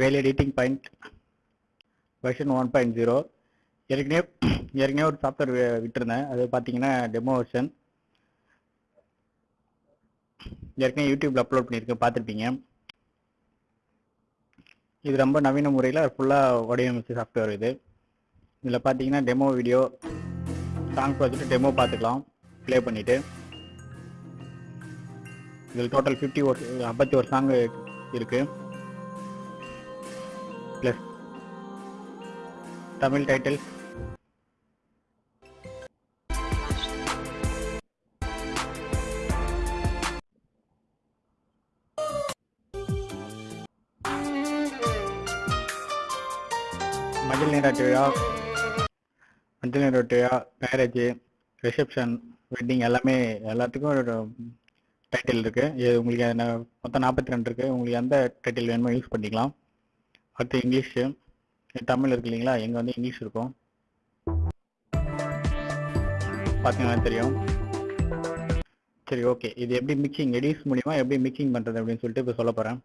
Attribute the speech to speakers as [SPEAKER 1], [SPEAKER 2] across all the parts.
[SPEAKER 1] வேல் editing point version one point zero ஏற்கனவே ஏற்கனவே ஒரு சாஃப்ட்வேர் விட்டுருந்தேன். அது பார்த்தீங்கன்னா டெமோ வெர்ஷன் ஏற்கனவே யூடியூப்ல அப்லோட் பண்ணியிருக்கேன். பார்த்துருப்பீங்க இது ரொம்ப நவீன முறையில் ஃபுல்லாக வடிவமைச்ச சாஃப்ட்வேர் இது. இதில் பார்த்தீங்கன்னா டெமோ வீடியோ சாங்ஸ் பார்த்துட்டு டெமோ பார்த்துக்கலாம் ப்ளே பண்ணிவிட்டு இதில் டோட்டல் ஃபிஃப்டி ஒரு ஐம்பத்தி ஒரு சாங் இருக்குது ப்ளஸ் தமிழ் டைட்டில் மஞ்சள் நீராட்டு விழா மஞ்சள் நீராட்டு விழா மேரேஜ் ரிசப்ஷன் வெட்டிங் எல்லாமே எல்லாத்துக்கும் ஒரு டைட்டில் இருக்கு. இது உங்களுக்கு மொத்தம் நாற்பத்தி ரெண்டு இருக்கு. உங்களுக்கு எந்த டைட்டில் வேணுமோ யூஸ் பண்ணிக்கலாம். அடுத்து இங்கிலீஷு தமிழ் இருக்கு இல்லைங்களா? எங்க வந்து இங்கிலீஷ் இருக்கும். பார்த்தீங்கன்னா தெரியும். சரி ஓகே. இது எப்படி மிக்சிங் எடிஸ் மூலியமா எப்படி மிக்சிங் பண்றது அப்படின்னு சொல்லிட்டு இப்போ சொல்ல போறேன்.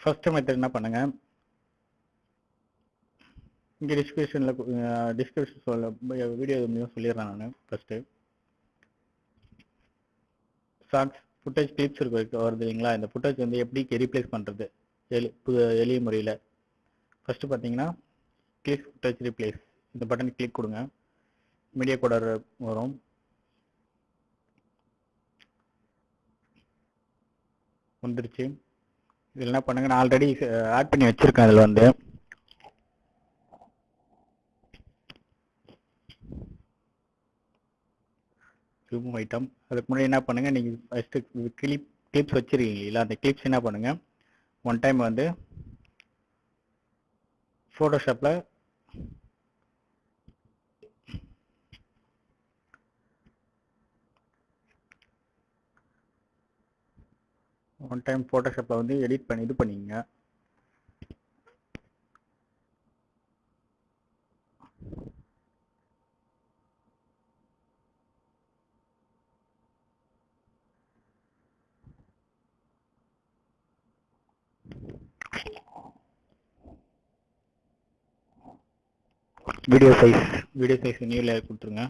[SPEAKER 1] ஃபர்ஸ்ட் மெத்தட் என்ன பண்ணுங்க? இங்கே டிஸ்கிரிப்ஷனில் டிஸ்கிரிப்ஷன் சொல்ல வீடியோ மூலியம் சொல்லிடுறேன் நான் ஃபஸ்ட்டு ஷார்ட்ஸ் ஃபுட்டேஜ் கிளிப்ஸ் இருக்கு வருது இல்லைங்களா? இந்த ஃபுட்டேஜ் வந்து எப்படி ரீப்ளேஸ் பண்ணுறது எளி புது எளிய முறையில். ஃபஸ்ட்டு பார்த்தீங்கன்னா கிளிக் டச் ரிப்ளேஸ் இந்த பட்டன் கிளிக் கொடுங்க. மீடியா கோடர் வரும். வந்துருச்சு. இதில் என்ன பண்ணுங்க? நான் ஆல்ரெடி ஆட் பண்ணி வச்சுருக்கேன் அதில் வந்து. ரிமூவ் ஐட்டம் அதுக்கு முன்னாடி என்ன பண்ணுங்கள் நீங்கள் ஃபஸ்ட்டு கிளிப் கிளிப்ஸ் வச்சுருக்கீங்களா அந்த கிளிப்ஸ் என்ன பண்ணுங்கள் ஒன் டைம் வந்து ஃபோட்டோஷாப்பில் ஒன் டைம் ஃபோட்டோஷாப்பில் வந்து எடிட் பண்ணி இது பண்ணிங்க video size video size new layer கொடுத்துருங்க.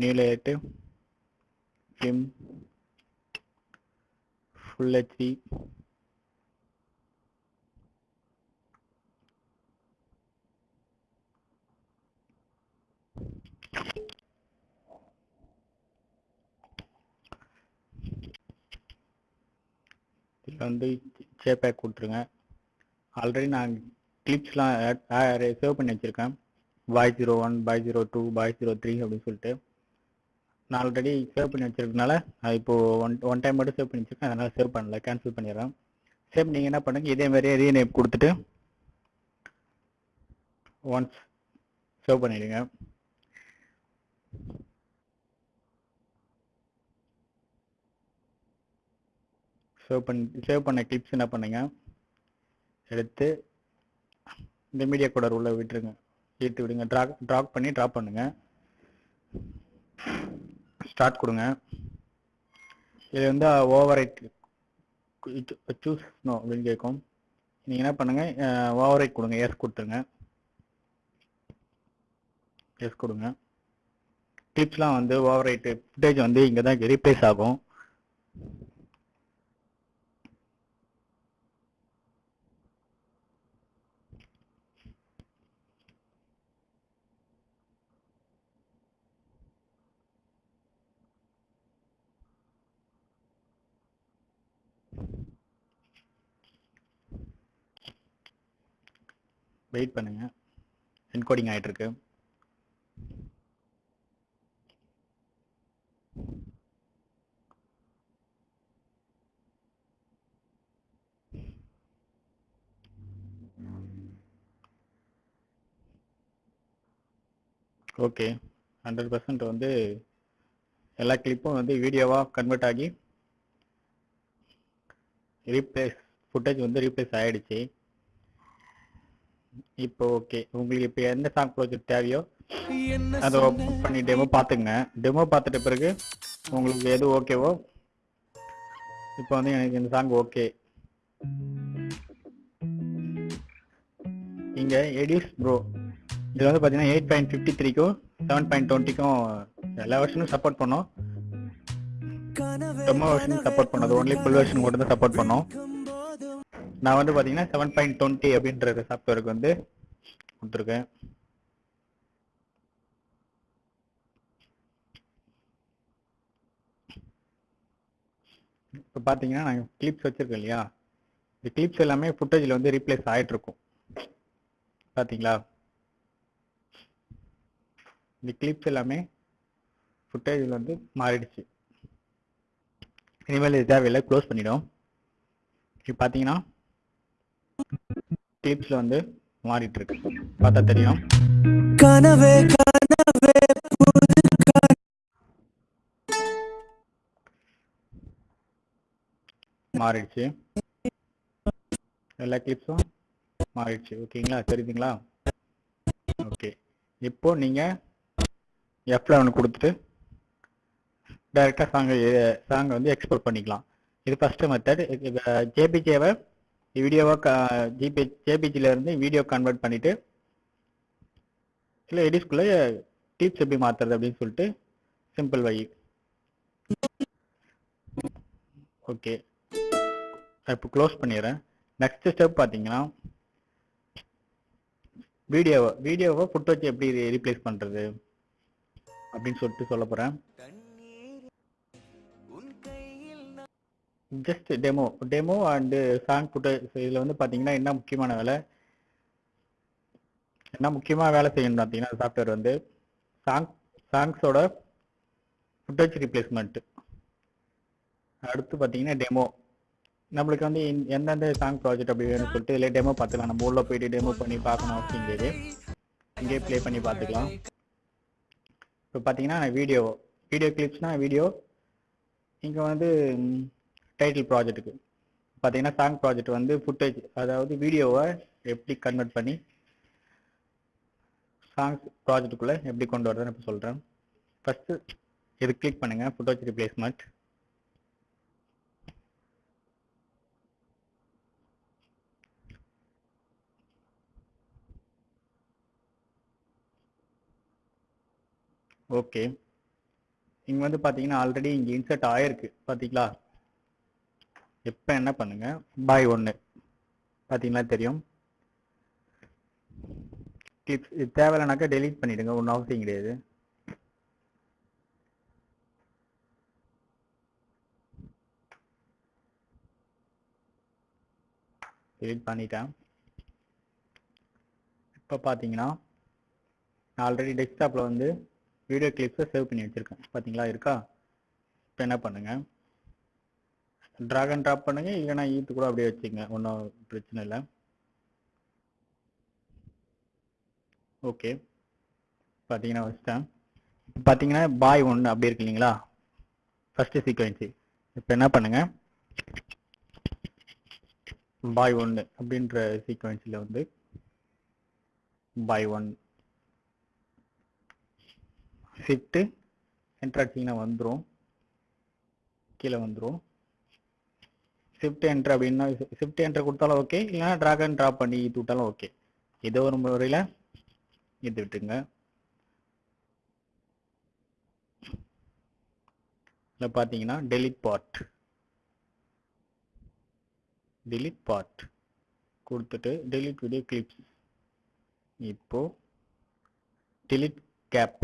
[SPEAKER 1] நியூ லேயர்ட்டு ஃபிலிம் ஃபுல் ஹெச்டி இதில் வந்து சேப்பேக் கொடுத்துருங்க. ஆல்ரெடி நான் கிளிப்ஸ்லாம் சேவ் பண்ணி வச்சுருக்கேன். By zero one by zero two by zero three அப்படின்னு சொல்லிட்டு. நான் ஆல்ரெடி சேவ் பண்ணி வச்சிருக்கனால அது இப்போ ஒன் ஒன் டைம் மட்டும் சேவ் பண்ணி வச்சுருக்கேன். அதனால் சேவ் பண்ணல கேன்சல் பண்ணிடுறேன். சேவ் நீங்கள் என்ன பண்ணுங்கள் இதே மாதிரியே ரீநேம் கொடுத்துட்டு ஒன்ஸ் சேவ் பண்ணிடுங்க. சேவ் பண்ணி சேவ் பண்ண கிளிப்ஸ் என்ன பண்ணுங்கள் எடுத்து இந்த மீடியா கோடர் உள்ள விட்டுருங்க. ஈர்த்து விடுங்க. ட்ராக் ட்ராக் பண்ணி ட்ராப் பண்ணுங்க. ஸ்டார்ட் கொடுங்க. இது வந்து ஓவர் சூஸ் நோ அப்படின்னு கேட்கும் நீங்கள் என்ன பண்ணுங்க uh, ஓவர் கொடுங்க. எஸ் கொடுத்துருங்க. எஸ் கொடுங்க. கிளிப்ஸ்லாம் வந்து ஓவர் ரைட்டு ஃபுட்டேஜ் வந்து இங்கே தான் ரீப்ளேஸ் ஆகும். வெயிட் பண்ணுங்க. என்கோடிங் ஆகிட்டுருக்கு ஓகே ஹண்ட்ரட் பர்சன்ட் வந்து எல்லா கிளிப்பும் வந்து வீடியோவாக கன்வெர்ட் ஆகி ரீப்ளேஸ் ஃபுட்டேஜ் வந்து ரீப்ளேஸ் ஆகிடுச்சு இப்போ ஓகே. உங்களுக்கு இப்போ எந்த சாங் ப்ராஜெக்ட் தேவையோ அதை ஓப்பன் பண்ணி டெமோ பார்த்துங்க டெமோ பார்த்துட்ட பிறகு உங்களுக்கு எது ஓகேவோ இப்போ வந்து எனக்கு இந்த சாங் ஓகே இங்கே எடியூஸ் ப்ரோ இதில் வந்து பார்த்தீங்கன்னா எயிட் பாயிண்ட் ஃபிஃப்டி த்ரீக்கும் செவன் பாயிண்ட் டுவெண்ட்டிக்கும் எல்லா வருஷனும் சப்போர்ட் பண்ணோம். ரொம்ப வருஷன் சப்போர்ட் பண்ணது ஒன்லி ஃபுல் வெர்ஷன் மட்டும் தான் சப்போர்ட் பண்ணோம். நான் வந்து பார்த்தீங்கன்னா செவன் பாயிண்ட் டுவெண்ட்டி அப்படின்ற சாஃப்ட்வேருக்கு வந்து கொடுத்துருக்கேன். இப்போ பார்த்தீங்கன்னா நாங்கள் கிளிப்ஸ் வச்சுருக்கோம் இல்லையா? இந்த கிளிப்ஸ் எல்லாமே ஃபுட்டேஜில் வந்து ரீப்ளேஸ் ஆகிட்டு இருக்கும் பார்த்தீங்களா இந்த கிளிப்ஸ் எல்லாமே ஃபுட்டேஜில் வந்து மாறிடுச்சு. இனிமேல் இது தேவையில்லை க்ளோஸ் பண்ணிவிடும் இப்போ பார்த்தீங்கன்னா கிளிப்ஸில் வந்து மாறிட்டு இருக்கு பார்த்தா தெரியும்.
[SPEAKER 2] கனவே கனவே
[SPEAKER 1] மாறிடுச்சு. எல்லா கிளிப்ஸும் மாறிடுச்சு. ஓகேங்களா? தெரியுதுங்களா? ஓகே. இப்போ நீங்கள் எஃப் லெவன் கொடுத்துட்டு டைரெக்டாக சாங்கை சாங்கை வந்து எக்ஸ்போர்ட் பண்ணிக்கலாம். இது ஃபஸ்ட்டு மெத்தட் ஜேபிஜேவை வீடியோவாக ஜிபி ஜேபிஜியில் இருந்து வீடியோ கன்வெர்ட் பண்ணிவிட்டு இல்லை எடிஸ்குள்ளே டீப்ஸ் எப்படி மாற்றுறது அப்படின்னு சொல்லிட்டு சிம்பிள் வழி. ஓகே இப்போ க்ளோஸ் பண்ணிடுறேன். நெக்ஸ்ட் ஸ்டெப் பார்த்தீங்கன்னா வீடியோவை வீடியோவை ஃபுட்டேஜ் எப்படி ரீப்ளேஸ் பண்ணுறது அப்படின்னு சொல்லிட்டு சொல்ல போகிறேன் just demo demo and song footage இதில் வந்து பார்த்தீங்கன்னா என்ன முக்கியமான வேலை? என்ன முக்கியமாக வேலை செய்யணும் பார்த்தீங்கன்னா சாஃப்ட்வேர் வந்து சாங் சாங்ஸோட ஃபுட்டேஜ் ரீப்ளேஸ்மெண்ட் அடுத்து பார்த்தீங்கன்னா டெமோ நம்மளுக்கு வந்து இந்த- எந்தெந்த சாங் ப்ராஜெக்ட் அப்படி வேணும்னு சொல்லிட்டு இதில் டெமோ பார்த்துக்கலாம். நம்ம உள்ளே போயிட்டு டெமோ பண்ணி பார்க்கணும் அவசியம் கிடையாது இங்கேயே ப்ளே பண்ணி பார்த்துக்கலாம். இப்போ பார்த்தீங்கன்னா வீடியோ வீடியோ கிளிப்ஸ்னா வீடியோ இங்கே வந்து டைட்டில் ப்ராஜெக்ட்டுக்கு பார்த்தீங்கன்னா சாங் ப்ராஜெக்ட் வந்து ஃபுட்டேஜ் அதாவது வீடியோவை எப்படி கன்வெர்ட் பண்ணி சாங்ஸ் ப்ராஜெக்ட்டுக்குள்ளே எப்படி கொண்டு வரதுன்னு இப்போ சொல்கிறேன் ஃபஸ்ட்டு இது கிளிக் பண்ணுங்கள் ஃபுட்டோஜ் ரிப்ளேஸ்மெண்ட் ஓகே இங்கே வந்து பார்த்தீங்கன்னா ஆல்ரெடி இங்கே இன்சர்ட் ஆயிருக்கு பார்த்தீங்களா? இப்போ என்ன பண்ணுங்க? பாய் ஒன்று பார்த்தீங்களா தெரியும். கிளிப்ஸ் இது தேவையில்லைனாக்கா டெலீட் பண்ணிவிடுங்க ஒன்றும் அவசியம் கிடையாது. டெலீட் பண்ணிட்டேன். இப்போ பார்த்தீங்கன்னா நான் ஆல்ரெடி டெஸ்க்டாப்பில் வந்து வீடியோ கிளிப்ஸை சேவ் பண்ணி வச்சுருக்கேன். பார்த்தீங்களா இருக்கா? இப்போ என்ன பண்ணுங்கள் ட்ராக் அண்ட் ட்ராப் பண்ணுங்க இல்லைன்னா ஈத்து கூட அப்படியே வச்சுங்க ஒன்றும் பிரச்சனை இல்லை. ஓகே பார்த்தீங்கன்னா வச்சிட்டேன். இப்போ பார்த்தீங்கன்னா பாய் ஒன்று அப்படி இருக்கு இல்லைங்களா? ஃபஸ்ட்டு சீக்வன்ஸு இப்போ என்ன பண்ணுங்க? பாய் ஒன்று அப்படின்ற சீக்வன்ஸில் வந்து பாய் ஒன் ஷிஃப்ட்டு என்டர் வந்துடும் கீழே வந்துடும் ஷிஃப்ட் என்ட்ரு அப்படின்னா ஷிஃப்ட் என்ட்ரு கொடுத்தாலும் ஓகே இல்லைன்னா ட்ராக் அண்ட் ட்ராப் பண்ணி இது விட்டாலும் ஓகே ஏதோ ஒரு முறையில் இது விட்டுங்க இதில் பார்த்தீங்கன்னா டெலிட் பார்ட் டெலிட் பார்ட் கொடுத்துட்டு டெலிட் வீடியோ கிளிப்ஸ் இப்போ டெலிட் கேப்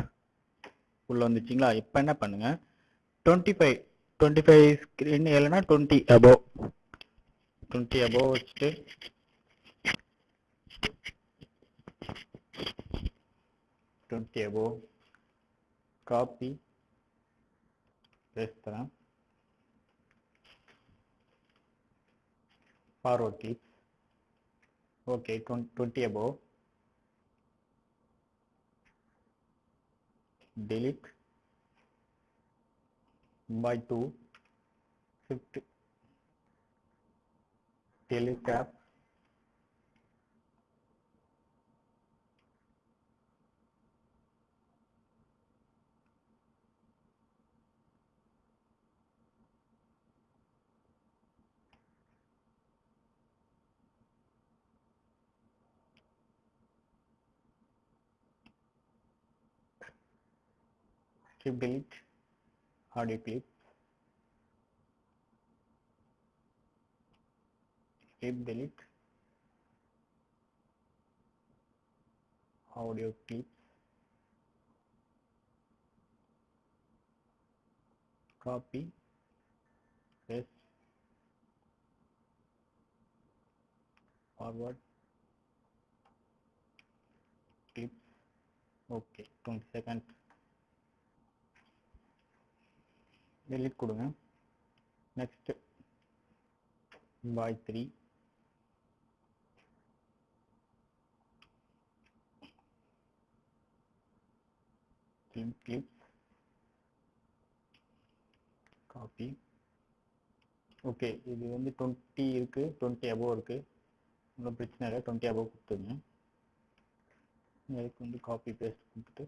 [SPEAKER 1] உள்ள வந்துச்சிங்களா? இப்போ என்ன பண்ணுங்கள் twenty five twenty five screen இல்லைன்னா டுவெண்ட்டி அபோவ் டுவெண்ட்டி அபோவ் வச்சுட்டு டுவெண்ட்டி அபோவ் காப்பி பேஸ்ட் தரேன் forward click okay twenty above delete. by 2 50 telecap built hard clip clip delete. Audio clip copy. Press forward. Clip okay 20 seconds. Delete கொடுங்க. Next. By 3 clip clips copy. Okay இது வந்து twenty இருக்குது twenty above இருக்கு. ஒன்றும் பிரச்சனை இல்லை twenty above கொடுத்துருங்க. இதுக்கு வந்து காப்பி பேஸ்ட் கொடுத்துட்டு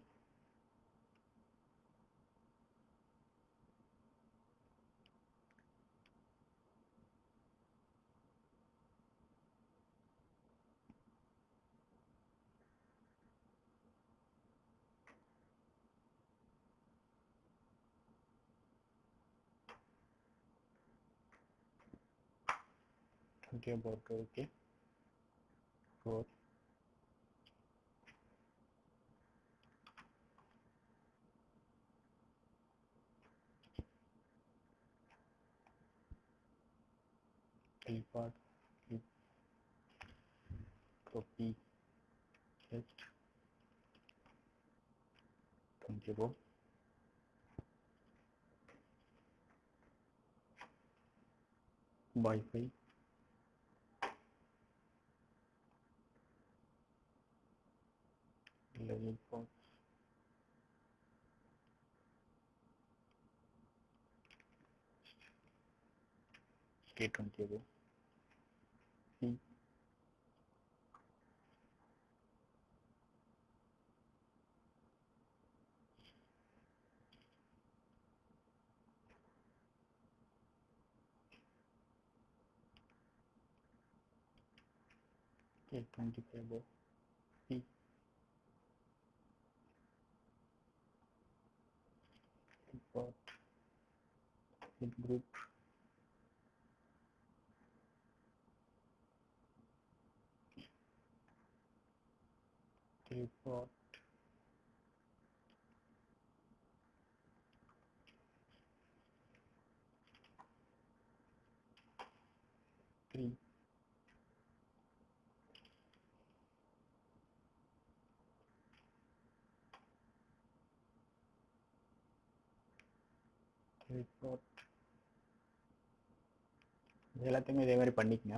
[SPEAKER 1] okay about okay. Four clipart clip copy. Paste Comfortable. Wi-Fi level for statement table group. Report three report இது எல்லாத்தையுமே இதே மாதிரி பண்ணிக்கங்க.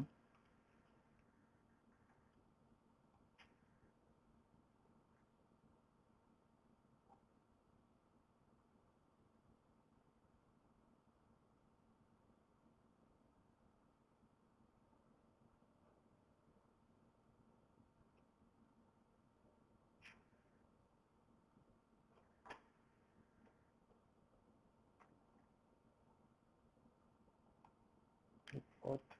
[SPEAKER 1] outro.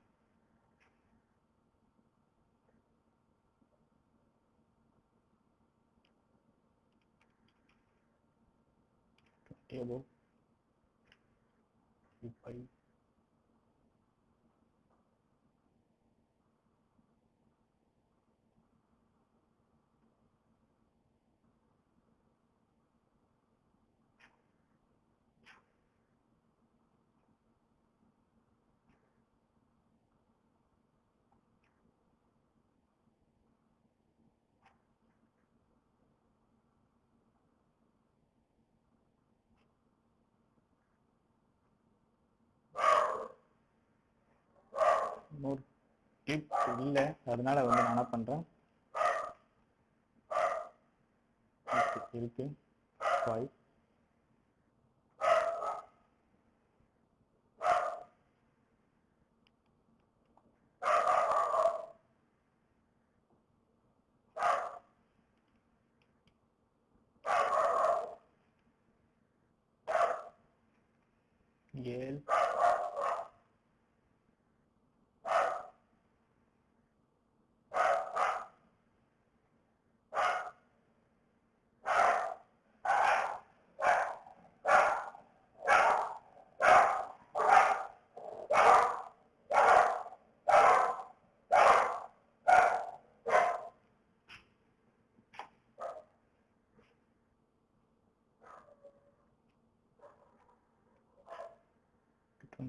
[SPEAKER 1] Eu vou limpar aí. இன்னொரு கிளிப் இல்லை அதனால வந்து நான் என்ன பண்றேன்? இருக்கு, இருக்கு. ஃபைவ்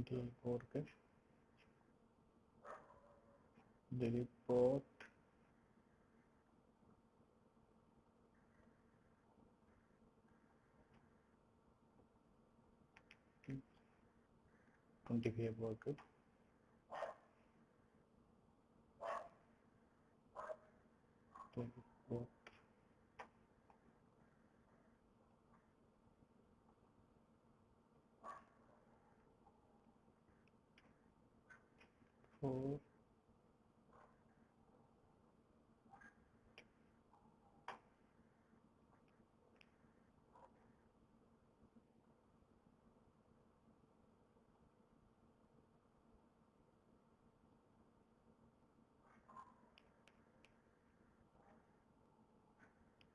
[SPEAKER 1] இருக்கு delete port டுவெண்ட்டி ஃபைவ் இருக்கு delete port four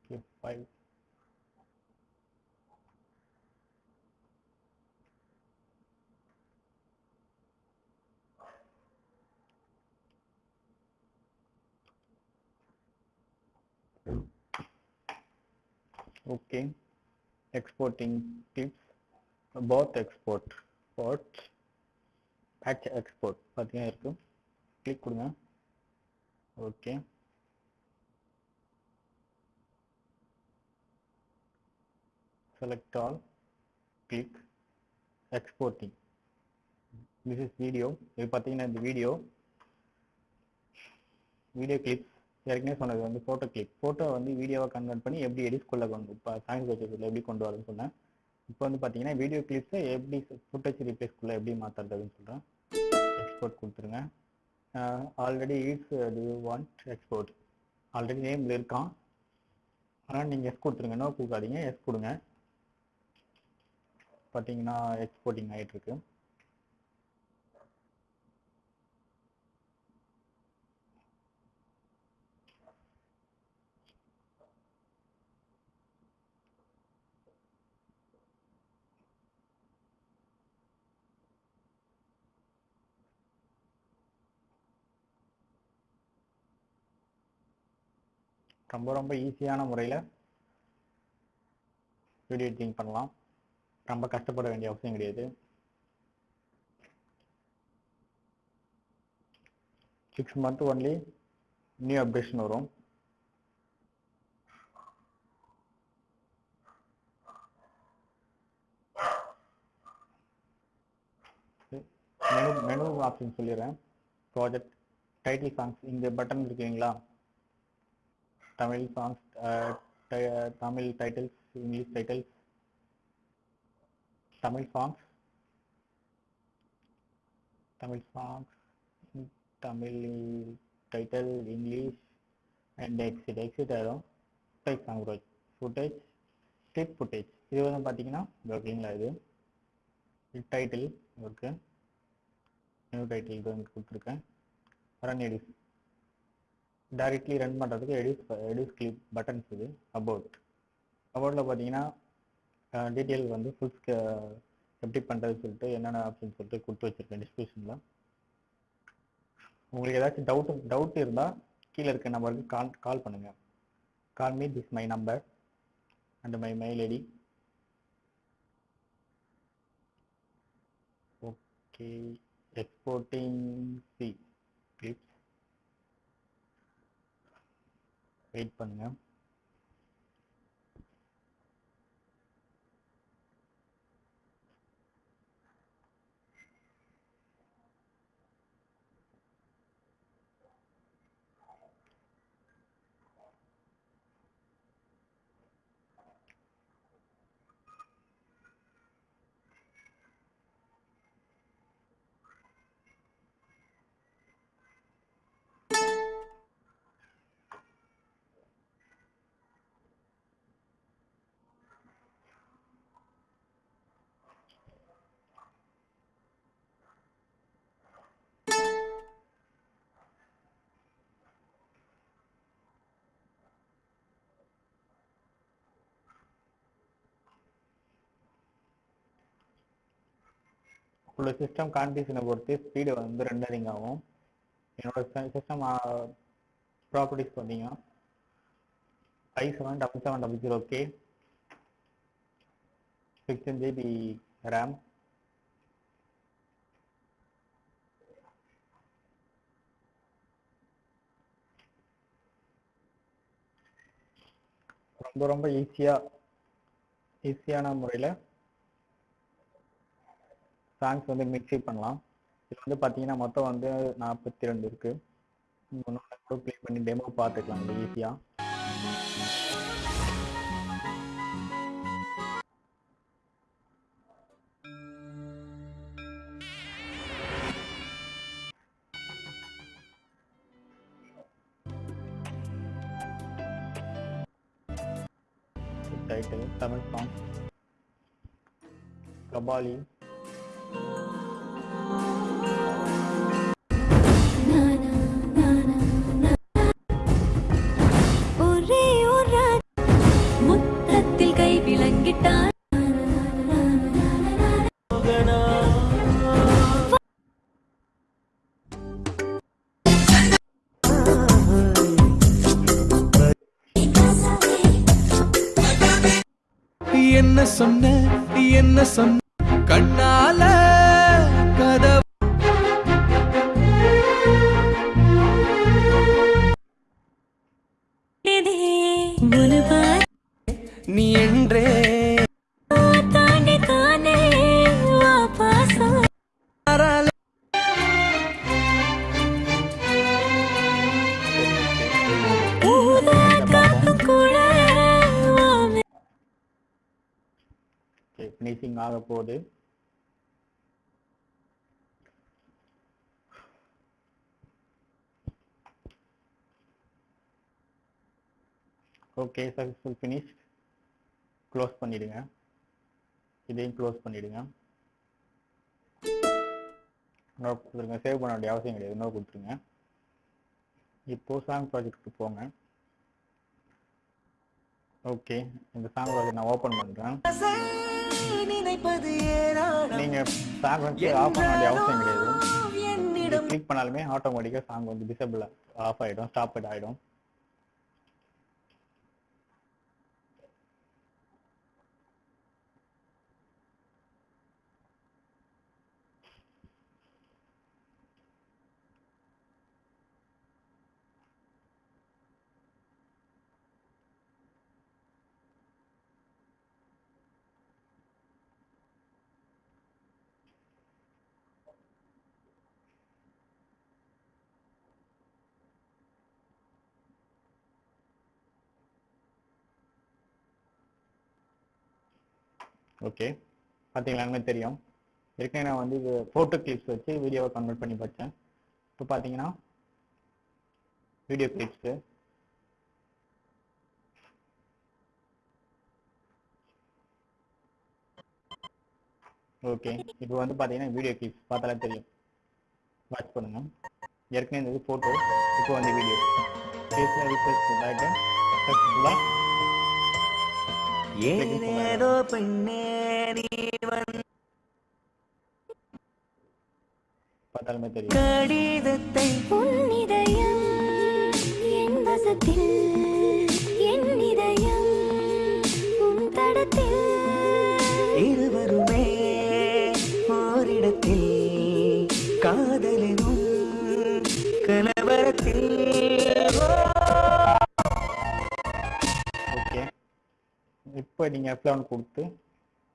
[SPEAKER 1] okay, five okay exporting clips both export port patch export பார்த்தீங்கன்னா இருக்கு கிளிக் கொடுங்க okay select all click exporting. This is video. இது பார்த்தீங்கன்னா இந்த வீடியோ வீடியோ கிளிப்ஸ் ஏற்கனவே சொன்னது வந்து ஃபோட்டோ கிளிப் ஃபோட்டோ வந்து வீடியோவை கன்வெர்ட் பண்ணி எப்படி எடிஸ்குள்ளே கொண்டு இப்போ சாங்ஸ் வச்சதுல எப்படி கொண்டு வரதுன்னு சொன்னேன். இப்போ வந்து பார்த்தீங்கன்னா வீடியோ கிளிப்ஸை எப்படி ஃபுட்டேஜ் ரீப்ளேஸ்குள்ளே எப்படி மாற்றுறதுன்னு சொல்கிறேன் எக்ஸ்போர்ட் கொடுத்துருங்க. Already it's to want export already நேமில் இருக்கான் ஆனால் நீங்கள் எஸ் கொடுத்துருங்க. நோ கொடுக்காதீங்க. எஸ் கொடுங்க. பார்த்தீங்கன்னா எக்ஸ்போர்ட்டிங் ஆகிட்டு இருக்கு ரொம்ப ரொம்ப ஈஸியான முறையில் வீடியோ எடிட்டிங் பண்ணலாம். ரொம்ப கஷ்டப்பட வேண்டிய அவசியம் கிடையாது. Six month only new updation வரும். மெனு மெனு ஆப்ஷன் சொல்லிடுறேன். ப்ராஜெக்ட் டைட்டில் சாங்ஸ் இந்த பட்டன் இருக்குங்களா? Tamil songs Tamil titles English titles Tamil songs Tamil songs Tamil title English and exit exit ஆயிரும் footage song footage clip footage இது வந்து பார்த்தீங்கன்னா ஓகேங்களா இது. டைட்டில் இருக்கு. நியூ டைட்டில் இது வந்து கொடுத்துருக்கேன். ரன் எடிஸ் டைரக்ட்லி ரன் பண்ணுறதுக்கு எடிஸ் எடிஸ் கிளிப் பட்டன்ஸ் இது அபவுட் அபவுட்டில் பார்த்தீங்கன்னா டீட்டெயில் வந்து ஃபுல் எப்படி பண்ணுறது சொல்லிட்டு என்னென்ன ஆப்ஷன் சொல்லிட்டு கொடுத்து வச்சுருக்கேன் டிஸ்கிரிப்ஷனில் உங்களுக்கு ஏதாச்சும் டவுட் டவுட் இருந்தால் கீழே இருக்க நம்பருக்கு கால் கால் பண்ணுங்கள் call me this my number and my mail ID okay exporting see clips wait பண்ணுங்கள் உள்ள சிஸ்டம் கான்ஃபிகேஷனை பொறுத்து ஸ்பீடு வந்து ரெண்டரிங் ஆகும். என்னோட சிஸ்டம் ப்ராப்பர்ட்டிஸ் பார்த்தீங்கன்னா five seven double seven double zero K sixteen GB RAM ரொம்ப ரொம்ப ஈஸியாக ஈஸியான முறையில் சாங்ஸ் வந்து மிக்ஸி பண்ணலாம். இது வந்து பார்த்தீங்கன்னா மொத்தம் வந்து நாற்பத்தி ரெண்டு இருக்குது ஒன்று கூட ப்ளே பண்ணி டெமோ பார்த்துக்கலாம் இது ஈஸியாக டைட்டில் தமிழ் சாங் கபாலி
[SPEAKER 2] சொன்ன என்ன சொன்ன? கண்ணால கதவு நீ என்றே
[SPEAKER 1] போகுது ஓகே சக்ஸஸ்ஃபுல் ஃபினிஷ் க்ளோஸ் பண்ணிடுங்க. இதையும் க்ளோஸ் பண்ணிடுங்க. நோட் கொடுத்துருங்க. சேவ் பண்ண வேண்டிய அவசியம் கிடையாது. நோ கொடுத்துருங்க. இப்போ சாங் ப்ராஜெக்ட்க்கு போங்க. ஓகே இந்த சாங் ப்ராஜெக்ட் நான் ஓப்பன் பண்ணுறேன்
[SPEAKER 2] நினைப்பது
[SPEAKER 1] நீங்க சாங் வந்து ஆஃப் பண்ண வேண்டிய அவசியம் கிடையாது. கிளிக் பண்ணாலுமே ஆட்டோமேட்டிக்கா சாங் வந்து டிசேபிள் ஆஃப் ஆயிடும் ஸ்டாப் ஆயிடும். ஓகே பார்த்தீங்களாமே தெரியும். ஏற்கனவே நான் வந்து இது ஃபோட்டோ கிளிப்ஸ் வச்சு வீடியோவை கன்வெர்ட் பண்ணி பார்த்தேன் இப்போ பார்த்தீங்கன்னா வீடியோ கிளிப்ஸு ஓகே இப்போ வந்து பார்த்தீங்கன்னா வீடியோ கிளிப்ஸ் பார்த்தாலே தெரியும். வாட்ச் பண்ணுங்க. ஏற்கனவே இருந்தது ஃபோட்டோ இப்போ வந்து வீடியோ ஃபேஸில் ரிஃப்ரெஷ் பண்ணிட்டு
[SPEAKER 2] ஏதேதோ பெண்ணே நீ வந்த
[SPEAKER 1] பார்த்தாலுமே தெரியும்.
[SPEAKER 2] கடிதத்தை
[SPEAKER 3] உன்னிதயம் என் வசத்தில்
[SPEAKER 1] இப்போ நீங்கள் எஃப்லெவன் கொடுத்து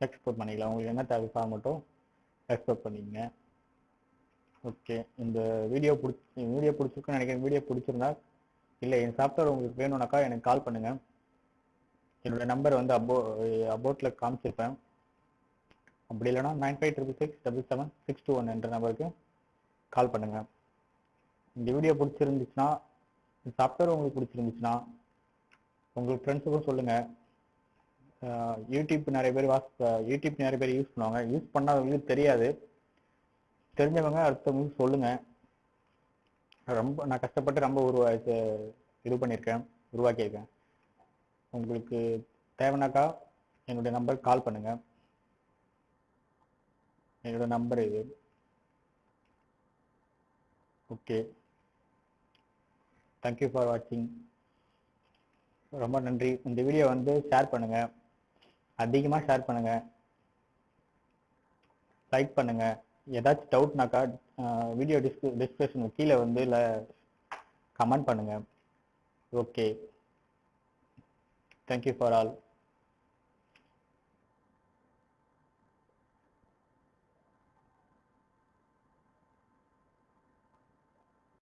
[SPEAKER 1] எக்ஸ்போர்ட் பண்ணிக்கலாம். உங்களுக்கு என்ன தேவை ஃபார்மட்டோ எக்ஸ்போர்ட் பண்ணிக்கங்க. ஓகே இந்த வீடியோ பிடிச்சி வீடியோ பிடிச்சிருக்குன்னு நினைக்கிறேன். வீடியோ பிடிச்சிருந்தா இல்லை என் சாஃப்ட்வேர் உங்களுக்கு வேணும்னாக்கா எனக்கு கால் பண்ணுங்கள் என்னோட நம்பர் வந்து அபோ அபோட்டில் காமிச்சிருப்பேன். அப்படி இல்லைனா nine five triple six double seven six two one என்ற நம்பருக்கு கால் பண்ணுங்கள் இந்த வீடியோ பிடிச்சிருந்துச்சுன்னா இந்த சாஃப்ட்வேர் உங்களுக்கு பிடிச்சிருந்துச்சுன்னா உங்களுக்கு ஃப்ரெண்ட்ஸுக்கும் சொல்லுங்கள் யூடியூப் நிறைய பேர் வாஸ் யூடியூப் நிறைய பேர் யூஸ் பண்ணுவாங்க. யூஸ் பண்ணாதவங்களுக்கு தெரியாது. தெரிஞ்சவங்க அடுத்தவங்களுக்கு சொல்லுங்கள் ரொம்ப நான் கஷ்டப்பட்டு ரொம்ப உருவா இது பண்ணியிருக்கேன். உருவாக்கியிருக்கேன். உங்களுக்கு தேவைனாக்கா என்னுடைய நம்பருக்கு கால் பண்ணுங்கள் என்னோட நம்பர் இது. ஓகே தேங்க்யூ ஃபார் வாட்சிங் ரொம்ப நன்றி. இந்த வீடியோ வந்து ஷேர் பண்ணுங்கள் அதிகமாக ஷேர் பண்ணுங்கள் லைக் பண்ணுங்கள் ஏதாச்சும் டவுட்னாக்கா வீடியோ டிஸ்க் டிஸ்கிரிப்ஷன் கீழே வந்து இல்லை கமெண்ட் பண்ணுங்கள் ஓகே தேங்க்யூ ஃபார் ஆல்